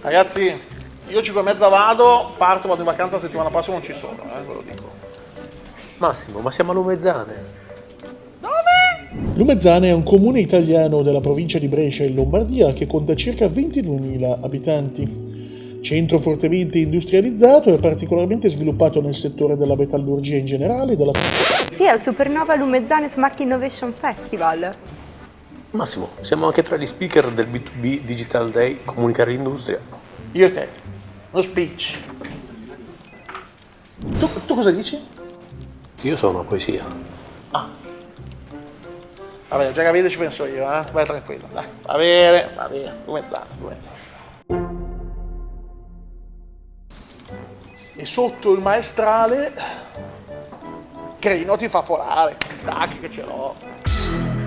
Ragazzi, io 5 e mezza vado, parto, vado in vacanza la settimana prossima, non ci sono, eh, ve lo dico. Massimo, ma siamo a Lumezzane. Lumezzane è un comune italiano della provincia di Brescia in Lombardia che conta circa 22.000 abitanti. Centro fortemente industrializzato e particolarmente sviluppato nel settore della metallurgia in generale e della Sì, al Supernova Lumezzane Smart Innovation Festival. Massimo, siamo anche tra gli speaker del B2B Digital Day Comunicare Industria. Io e te, lo speech. Tu, tu cosa dici? Io sono poesia. Va bene, già capito ci penso io, eh? Vai tranquillo, dai. Va bene, va bene, Lumezzane, Lumezzane. E sotto il maestrale, Crino ti fa forare. Tac, che ce l'ho.